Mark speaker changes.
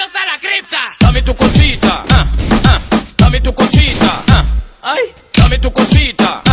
Speaker 1: bienvenidos a la cripta. Dame tu cosita, ah, ah, dame tu cosita, ah, ay, dame tu cosita.